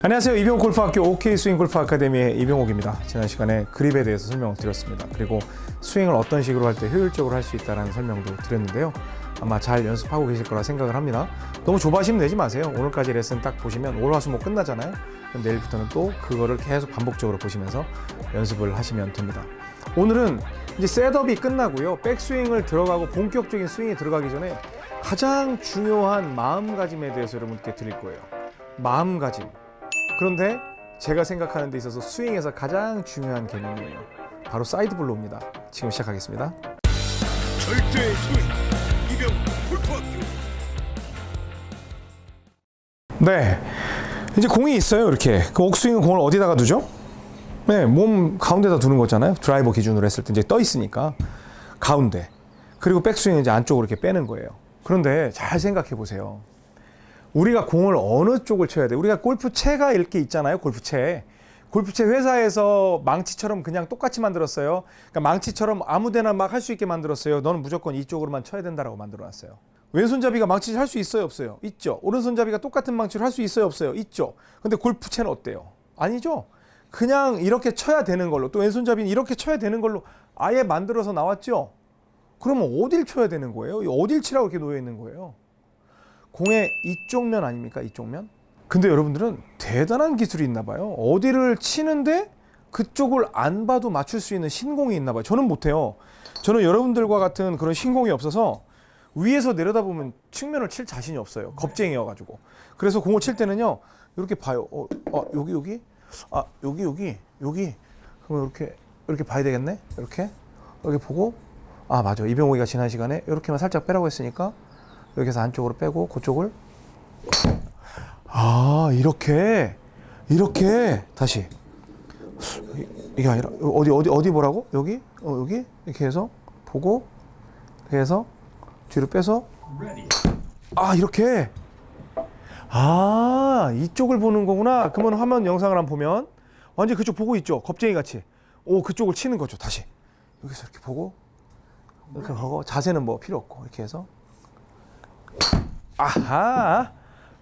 안녕하세요. 이병옥 골프학교 OK 스윙 골프 아카데미의 이병옥입니다. 지난 시간에 그립에 대해서 설명을 드렸습니다. 그리고 스윙을 어떤 식으로 할 때 효율적으로 할 수 있다는 설명도 드렸는데요. 아마 잘 연습하고 계실 거라 생각을 합니다. 너무 조바심 내지 마세요. 오늘까지 레슨 딱 보시면 월화수목 끝나잖아요. 그럼 내일부터는 또 그거를 계속 반복적으로 보시면서 연습을 하시면 됩니다. 오늘은 이제 setup이 끝나고요. 백스윙을 들어가고 본격적인 스윙이 들어가기 전에 가장 중요한 마음가짐에 대해서 여러분께 드릴 거예요. 마음가짐. 그런데 제가 생각하는 데 있어서 스윙에서 가장 중요한 개념이에요. 바로 side blow입니다. 지금 시작하겠습니다. 절대 스윙 이병 골프학교 네. 이제 공이 있어요. 이렇게. 그 옥스윙은 공을 어디다가 두죠? 네, 몸 가운데다 두는 거잖아요. 드라이버 기준으로 했을 때 이제 떠 있으니까 가운데. 그리고 백스윙은 이제 안쪽으로 이렇게 빼는 거예요. 그런데 잘 생각해 보세요. 우리가 공을 어느 쪽을 쳐야 돼? 우리가 골프채가 이렇게 있잖아요. 골프채. 골프채 회사에서 망치처럼 그냥 똑같이 만들었어요. 그러니까 망치처럼 아무데나 막 할 수 있게 만들었어요. 너는 무조건 이쪽으로만 쳐야 된다라고 만들어놨어요. 왼손잡이가 망치 할수 있어요, 없어요? 있죠. 오른손잡이가 똑같은 망치를 할 수 있어요, 없어요? 있죠. 근데 골프채는 어때요? 아니죠. 그냥 이렇게 쳐야 되는 걸로 또 왼손잡이는 이렇게 쳐야 되는 걸로 아예 만들어서 나왔죠. 그러면 어딜 쳐야 되는 거예요? 어딜 치라고 이렇게 놓여 있는 거예요? 공의 이쪽 면 아닙니까? 이쪽 면? 근데 여러분들은 대단한 기술이 있나 봐요. 어디를 치는데 그쪽을 안 봐도 맞출 수 있는 신공이 있나 봐요. 저는 못해요. 저는 여러분들과 같은 그런 신공이 없어서 위에서 내려다보면 측면을 칠 자신이 없어요. 겁쟁이여가지고. 그래서 공을 칠 때는요, 이렇게 봐요. 어, 어, 여기, 여기? 아, 여기, 여기, 여기. 그러면 이렇게, 이렇게 봐야 되겠네? 이렇게. 여기 보고, 아, 맞아. 이병옥이가 지난 시간에 이렇게만 살짝 빼라고 했으니까, 여기서 안쪽으로 빼고, 그쪽을. 아, 이렇게. 이렇게. 다시. 이- 이게 아니라, 어디, 어디, 어디 보라고? 여기? 어, 여기? 이렇게 해서, 보고, 이렇게 해서, 뒤로 빼서, 아, 이렇게. 아, 이쪽을 보는 거구나. 그러면 화면 영상을 한번 보면, 완전 그쪽 보고 있죠? 겁쟁이 같이. 오, 그쪽을 치는 거죠, 다시. 여기서 이렇게 보고, 이렇게 하고, 자세는 뭐 필요 없고, 이렇게 해서, 아하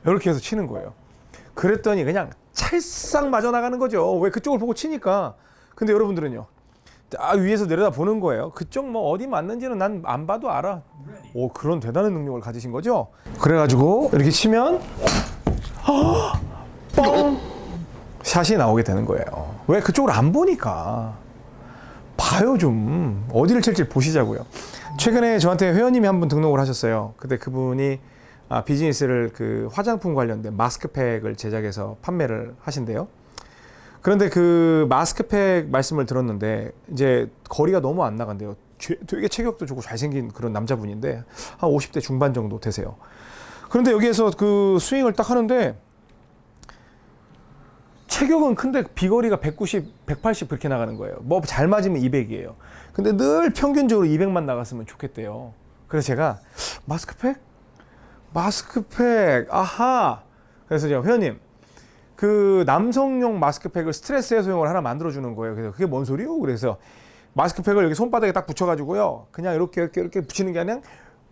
이렇게 해서 치는 거예요. 그랬더니 그냥 찰싹 맞아 나가는 거죠. 왜 그쪽을 보고 치니까. 근데 여러분들은요. 아 위에서 내려다 보는 거예요. 그쪽 뭐 어디 맞는지는 난 안 봐도 알아. 오 그런 대단한 능력을 가지신 거죠. 그래가지고 이렇게 치면 아, 뻥 샷이 나오게 되는 거예요. 왜 그쪽을 안 보니까. 봐요 좀 어디를 칠지 보시자고요. 최근에 저한테 회원님이 한 분 등록을 하셨어요. 근데 그분이 아, 비즈니스를 그 화장품 관련된 마스크팩을 제작해서 판매를 하신대요. 그런데 그 마스크팩 말씀을 들었는데 이제 거리가 너무 안 나간대요. 죄- 되게 체격도 좋고 잘생긴 그런 남자분인데 한 50대 중반 정도 되세요. 그런데 여기에서 그 스윙을 딱 하는데 체격은 큰데 비거리가 190, 180 그렇게 나가는 거예요. 뭐 잘 맞으면 200이에요. 근데 늘 평균적으로 200만 나갔으면 좋겠대요. 그래서 제가 마스크팩? 마스크팩, 아하. 그래서 제가 회원님, 그 남성용 마스크팩을 스트레스 해소용을 하나 만들어 주는 거예요. 그래서 그게 뭔 소리요? 그래서 마스크팩을 여기 손바닥에 딱 붙여 가지고요. 그냥 이렇게 이렇게 이렇게 붙이는 게 아니라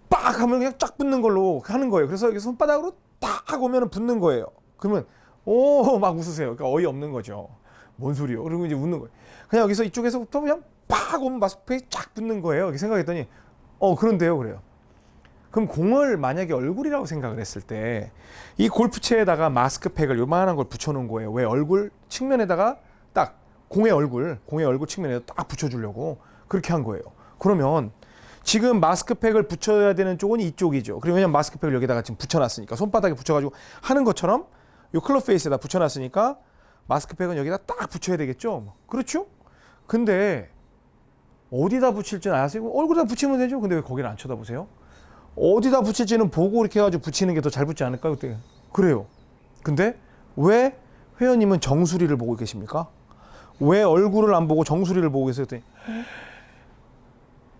빡 하면 그냥 쫙 붙는 걸로 하는 거예요. 그래서 여기 손바닥으로 딱 오면은 붙는 거예요. 그러면 오 막 웃으세요. 그러니까 어이 없는 거죠. 뭔 소리요? 그리고 이제 웃는 거예요. 그냥 여기서 이쪽에서부터 그냥 빡 오면 마스크팩이 쫙 붙는 거예요. 이렇게 생각했더니 어 그런데요, 그래요. 그럼 공을 만약에 얼굴이라고 생각을 했을 때 이 골프채에다가 마스크팩을 요만한 걸 붙여놓은 거예요. 왜 얼굴 측면에다가 딱 공의 얼굴, 공의 얼굴 측면에 딱 붙여주려고 그렇게 한 거예요. 그러면 지금 마스크팩을 붙여야 되는 쪽은 이쪽이죠. 그리고 왜냐면 마스크팩을 여기다가 지금 붙여놨으니까 손바닥에 붙여가지고 하는 것처럼 요 클럽 페이스에다 붙여놨으니까 마스크팩은 여기다 딱 붙여야 되겠죠. 그렇죠? 근데 어디다 붙일지는 아세요? 얼굴에다 붙이면 되죠. 근데 왜 거기를 안 쳐다보세요? 어디다 붙일지는 보고 이렇게 해가지고 붙이는 게 더 잘 붙지 않을까요? 그때 그래요. 근데 왜 회원님은 정수리를 보고 계십니까? 왜 얼굴을 안 보고 정수리를 보고 계세요?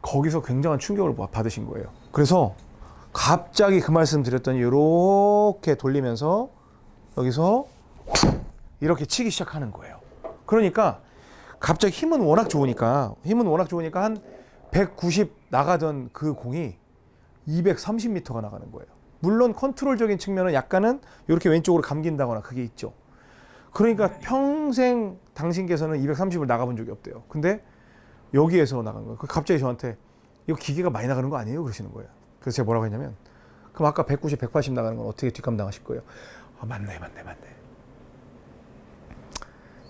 거기서 굉장한 충격을 받- 받으신 거예요. 그래서 갑자기 그 말씀 드렸더니 이렇게 돌리면서 여기서 이렇게 치기 시작하는 거예요. 그러니까 갑자기 힘은 워낙 좋으니까 힘은 워낙 좋으니까 한 190 나가던 그 공이 230m가 나가는 거예요. 물론 컨트롤적인 측면은 약간은 이렇게 왼쪽으로 감긴다거나 그게 있죠. 그러니까 평생 당신께서는 230을 나가본 적이 없대요. 근데 여기에서 나간 거예요. 그 갑자기 저한테 이거 기계가 많이 나가는 거 아니에요? 그러시는 거예요. 그래서 제가 뭐라고 했냐면 그럼 아까 190, 180 나가는 건 어떻게 뒷감 당하실 거예요? 아, 맞네, 맞네, 맞네.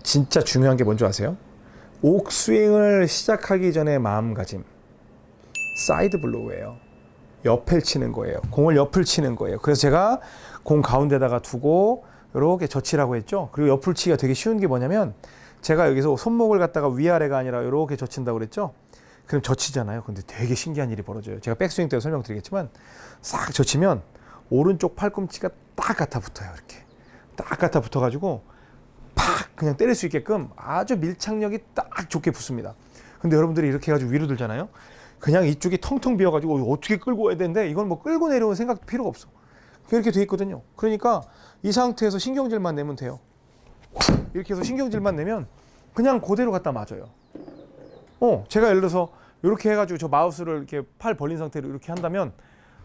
진짜 중요한 게 뭔지 아세요? 옥스윙을 시작하기 전에 마음가짐. side blow예요. 옆을 치는 거예요. 공을 옆을 치는 거예요. 그래서 제가 공 가운데다가 두고 이렇게 젖히라고 했죠. 그리고 옆을 치기가 되게 쉬운 게 뭐냐면 제가 여기서 손목을 갖다가 위아래가 아니라 이렇게 젖힌다고 그랬죠. 그럼 젖히잖아요. 근데 되게 신기한 일이 벌어져요. 제가 백스윙 때 설명드리겠지만 싹 젖히면 오른쪽 팔꿈치가 딱 갖다 붙어요. 이렇게 딱 갖다 붙어가지고 팍 그냥 때릴 수 있게끔 아주 밀착력이 딱 좋게 붙습니다. 근데 여러분들이 이렇게 해가지고 위로 들잖아요. 그냥 이쪽이 텅텅 비어가지고 어떻게 끌고 와야 되는데 이건 뭐 끌고 내려오는 생각도 필요가 없어. 이렇게 돼 있거든요. 그러니까 이 상태에서 신경질만 내면 돼요. 이렇게 해서 신경질만 내면 그냥 그대로 갖다 맞아요. 어, 제가 예를 들어서 이렇게 해가지고 저 마우스를 이렇게 팔 벌린 상태로 이렇게 한다면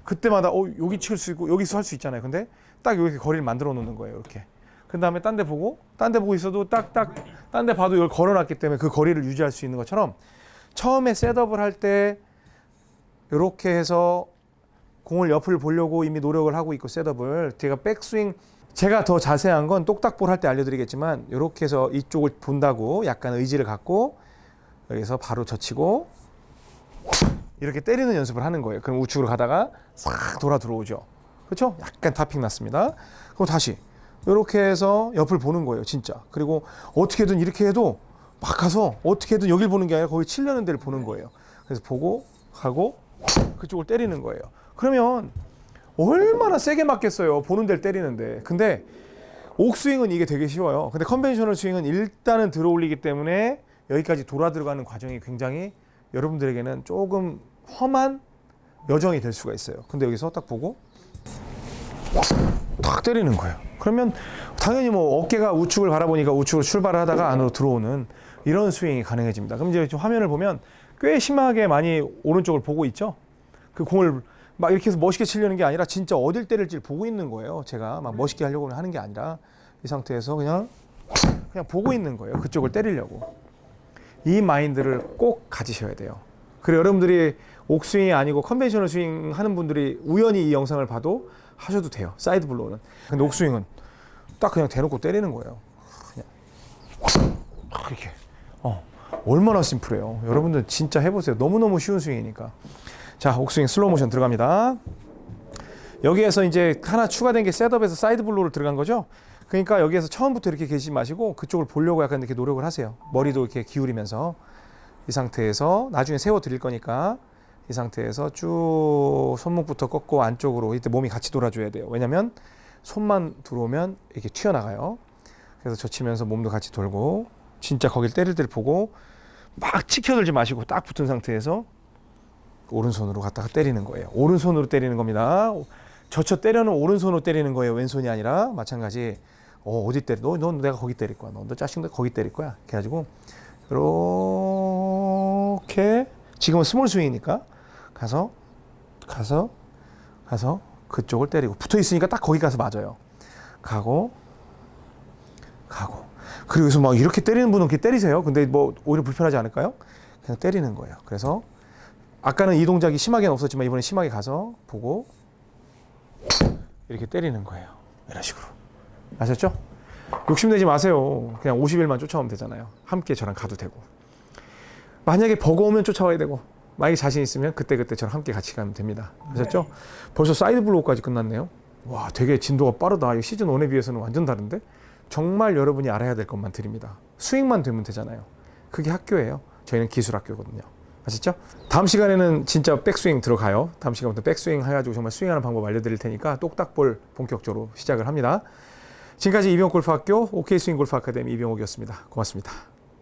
그때마다 어 여기 칠 수 있고 여기서 할 수 있잖아요. 근데 딱 이렇게 거리를 만들어 놓는 거예요. 이렇게. 그 다음에 딴 데 보고 딴 데 보고 있어도 딱 딱 딴 데 봐도 이걸 걸어놨기 때문에 그 거리를 유지할 수 있는 것처럼 처음에 셋업을 할때 이렇게 해서 공을 옆을 보려고 이미 노력을 하고 있고 셋업을 제가 백스윙 제가 더 자세한 건 똑딱볼 할 때 알려드리겠지만 이렇게 해서 이쪽을 본다고 약간 의지를 갖고 여기서 바로 젖히고 이렇게 때리는 연습을 하는 거예요. 그럼 우측으로 가다가 싹 돌아 들어오죠. 그렇죠? 약간 타핑 났습니다. 그럼 다시 이렇게 해서 옆을 보는 거예요, 진짜. 그리고 어떻게든 이렇게 해도 막 가서 어떻게든 여길 보는 게 아니라 거기 치려는 데를 보는 거예요. 그래서 보고 가고 그쪽을 때리는 거예요. 그러면 얼마나 세게 맞겠어요. 보는 데를 때리는데. 근데 옥스윙은 이게 되게 쉬워요. 근데 conventional 스윙은 일단은 들어올리기 때문에 여기까지 돌아 들어가는 과정이 굉장히 여러분들에게는 조금 험한 여정이 될 수가 있어요. 근데 여기서 딱 보고 탁 때리는 거예요. 그러면 당연히 뭐 어깨가 우측을 바라보니까 우측으로 출발을 하다가 안으로 들어오는 이런 스윙이 가능해집니다. 그럼 이제 좀 화면을 보면 꽤 심하게 많이 오른쪽을 보고 있죠. 그 공을 막 이렇게 해서 멋있게 치려는 게 아니라 진짜 어딜 때릴지 보고 있는 거예요. 제가 막 멋있게 하려고 하는 게 아니라 이 상태에서 그냥 그냥 보고 있는 거예요. 그쪽을 때리려고. 이 마인드를 꼭 가지셔야 돼요. 그리고 여러분들이 옥스윙이 아니고 conventional 스윙 하는 분들이 우연히 이 영상을 봐도 하셔도 돼요. side blow는. 근데 옥스윙은 딱 그냥 대놓고 때리는 거예요. 그냥 이렇게. 어, 얼마나 심플해요. 여러분들 진짜 해보세요. 너무너무 쉬운 스윙이니까. 자, 옥스윙 슬로우 모션 들어갑니다. 여기에서 이제 하나 추가된 게 setup에서 side blow를 들어간 거죠. 그러니까 여기에서 처음부터 이렇게 계시지 마시고 그쪽을 보려고 약간 이렇게 노력을 하세요. 머리도 이렇게 기울이면서 이 상태에서 나중에 세워 드릴 거니까 이 상태에서 쭉 손목부터 꺾고 안쪽으로 이때 몸이 같이 돌아줘야 돼요. 왜냐면 손만 들어오면 이렇게 튀어나가요. 그래서 젖히면서 몸도 같이 돌고 진짜 거길 때릴 때를 보고 막 치켜들지 마시고 딱 붙은 상태에서 오른손으로 갖다가 때리는 거예요. 오른손으로 때리는 겁니다. 젖혀 때려는 오른손으로 때리는 거예요. 왼손이 아니라 마찬가지. 어, 어디 때려? 너, 넌 내가 거기 때릴 거야. 너, 너 짜증 거기 때릴 거야. 해가지고 이렇게 지금은 small 스윙이니까 가서 가서 가서 그쪽을 때리고 붙어 있으니까 딱 거기 가서 맞아요. 가고 그리고 여기서 막 이렇게 때리는 분은 이렇게 때리세요. 근데 뭐 오히려 불편하지 않을까요? 그냥 때리는 거예요. 그래서 아까는 이 동작이 심하게는 없었지만 이번에 심하게 가서 보고 이렇게 때리는 거예요. 이런 식으로. 아셨죠? 욕심내지 마세요. 그냥 50일만 쫓아오면 되잖아요. 함께 저랑 가도 되고. 만약에 버거우면 쫓아와야 되고, 만약에 자신 있으면 그때그때 저랑 함께 같이 가면 됩니다. 아셨죠? 벌써 side blow까지 끝났네요. 와, 되게 진도가 빠르다. 이 시즌 1에 비해서는 완전 다른데? 정말 여러분이 알아야 될 것만 드립니다. 스윙만 되면 되잖아요. 그게 학교예요. 저희는 기술 학교거든요. 아셨죠? 다음 시간에는 진짜 백스윙 들어가요. 다음 시간부터 백스윙 해가지고 정말 스윙하는 방법 알려드릴 테니까 똑딱볼 본격적으로 시작을 합니다. 지금까지 이병골프학교 OK 스윙 골프 아카데미 이병옥이었습니다. 고맙습니다.